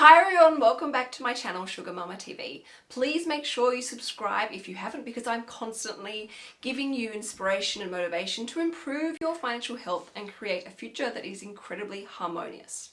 Hi everyone, welcome back to my channel Sugar Mama TV. Please make sure you subscribe if you haven't because I'm constantly giving you inspiration and motivation to improve your financial health and create a future that is incredibly harmonious.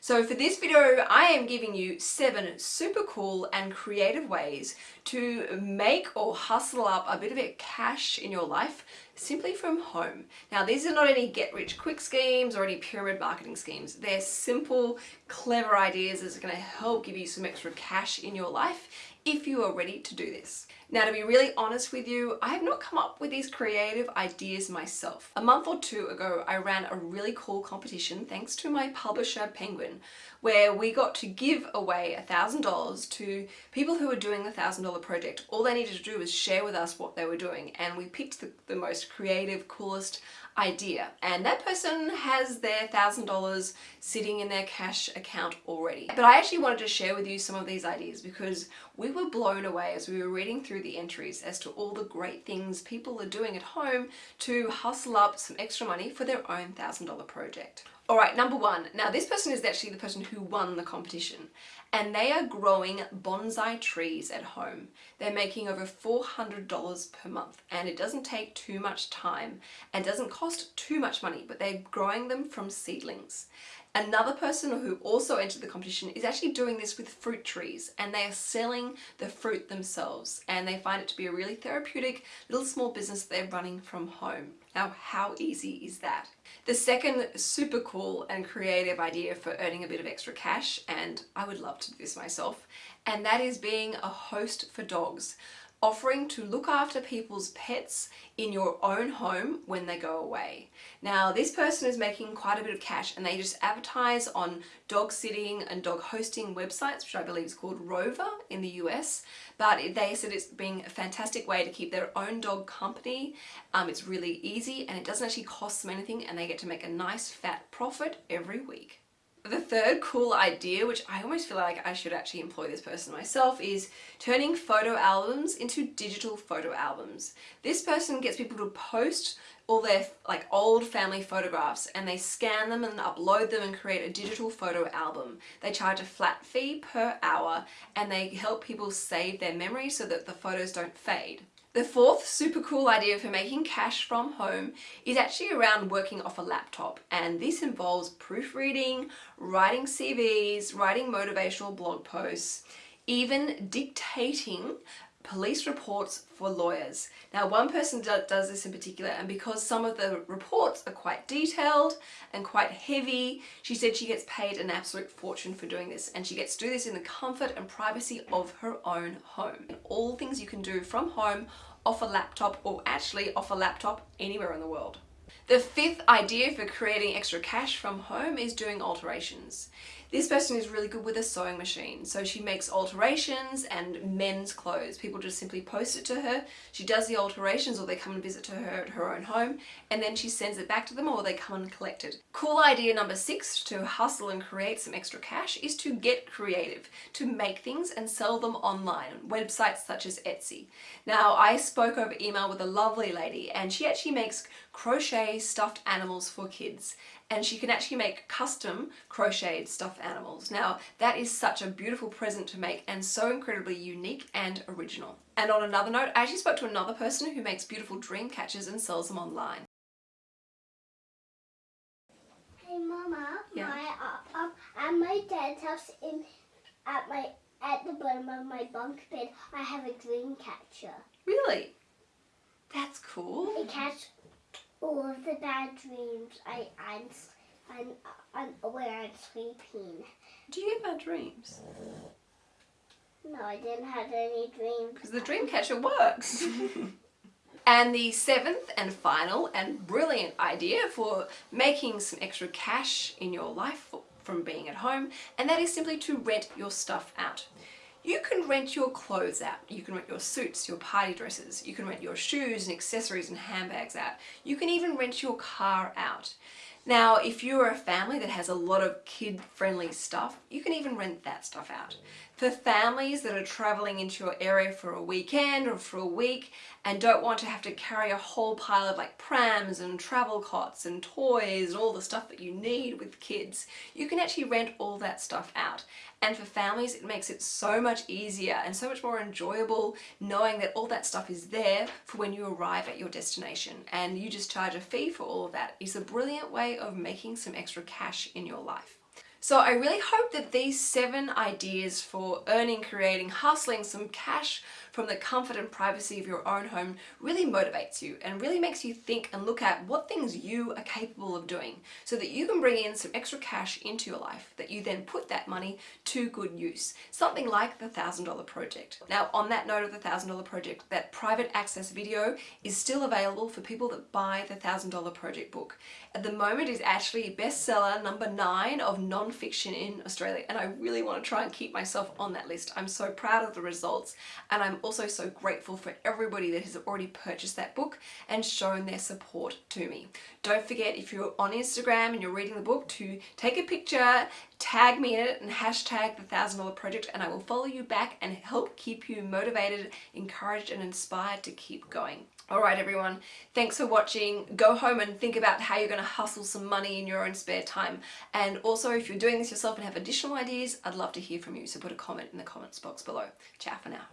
So for this video, I am giving you seven super cool and creative ways to make or hustle up a bit of it cash in your life simply from home. Now these are not any get rich quick schemes or any pyramid marketing schemes. They're simple, clever ideas that are going to help give you some extra cash in your life if you are ready to do this. Now to be really honest with you, I have not come up with these creative ideas myself. A month or two ago, I ran a really cool competition thanks to my publisher Penguin, where we got to give away a $1,000 to people who were doing the $1,000 project. All they needed to do was share with us what they were doing and we picked the, the most creative, coolest idea. And that person has their thousand dollars sitting in their cash account already. But I actually wanted to share with you some of these ideas because we were blown away as we were reading through the entries as to all the great things people are doing at home to hustle up some extra money for their own thousand dollar project Alright, number one. Now this person is actually the person who won the competition and they are growing bonsai trees at home. They're making over $400 per month and it doesn't take too much time and doesn't cost too much money but they're growing them from seedlings. Another person who also entered the competition is actually doing this with fruit trees and they are selling the fruit themselves and they find it to be a really therapeutic little small business they're running from home. Now how easy is that? The second super cool and creative idea for earning a bit of extra cash and I would love to do this myself and that is being a host for dogs offering to look after people's pets in your own home when they go away. Now this person is making quite a bit of cash and they just advertise on dog sitting and dog hosting websites which I believe is called Rover in the US but they said it's being a fantastic way to keep their own dog company. Um, it's really easy and it doesn't actually cost them anything and they get to make a nice fat profit every week. The third cool idea, which I almost feel like I should actually employ this person myself, is turning photo albums into digital photo albums. This person gets people to post all their like old family photographs and they scan them and upload them and create a digital photo album. They charge a flat fee per hour and they help people save their memories so that the photos don't fade. The fourth super cool idea for making cash from home is actually around working off a laptop and this involves proofreading, writing CVs, writing motivational blog posts, even dictating police reports for lawyers. Now one person do, does this in particular and because some of the reports are quite detailed and quite heavy, she said she gets paid an absolute fortune for doing this and she gets to do this in the comfort and privacy of her own home. All things you can do from home off a laptop or actually off a laptop anywhere in the world. The fifth idea for creating extra cash from home is doing alterations. This person is really good with a sewing machine. So she makes alterations and men's clothes. People just simply post it to her. She does the alterations or they come and visit to her at her own home and then she sends it back to them or they come and collect it. Cool idea number six to hustle and create some extra cash is to get creative, to make things and sell them online on websites such as Etsy. Now I spoke over email with a lovely lady and she actually makes crochet stuffed animals for kids and she can actually make custom crocheted stuffed animals. Now that is such a beautiful present to make and so incredibly unique and original. And on another note, I actually spoke to another person who makes beautiful dream catchers and sells them online. Hey Mama, Yeah. my uh, up at my dad's house in at my at the bottom of my bunk bed, I have a dream catcher. Really? That's cool. It catches all of the bad dreams I I'm I'm, I'm where I'm sleeping. Do you get bad dreams? No, I didn't have any dreams. Because the dream catcher works. and the seventh and final and brilliant idea for making some extra cash in your life from being at home and that is simply to rent your stuff out. You can rent your clothes out. You can rent your suits, your party dresses. You can rent your shoes and accessories and handbags out. You can even rent your car out. Now, if you're a family that has a lot of kid-friendly stuff, you can even rent that stuff out. For families that are traveling into your area for a weekend or for a week and don't want to have to carry a whole pile of like prams and travel cots and toys and all the stuff that you need with kids, you can actually rent all that stuff out. And for families, it makes it so much easier and so much more enjoyable knowing that all that stuff is there for when you arrive at your destination and you just charge a fee for all of that. It's a brilliant way of making some extra cash in your life. So I really hope that these seven ideas for earning, creating, hustling some cash from the comfort and privacy of your own home really motivates you and really makes you think and look at what things you are capable of doing so that you can bring in some extra cash into your life that you then put that money to good use. Something like the $1,000 project. Now on that note of the $1,000 project, that private access video is still available for people that buy the $1,000 project book. At the moment is actually bestseller number nine of non-fiction in Australia and I really want to try and keep myself on that list. I'm so proud of the results and I'm also so grateful for everybody that has already purchased that book and shown their support to me. Don't forget if you're on Instagram and you're reading the book to take a picture, tag me in it and hashtag the thousand dollar project and I will follow you back and help keep you motivated, encouraged and inspired to keep going. Alright everyone, thanks for watching. Go home and think about how you're going to hustle some money in your own spare time. And also if you're doing this yourself and have additional ideas, I'd love to hear from you. So put a comment in the comments box below. Ciao for now.